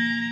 you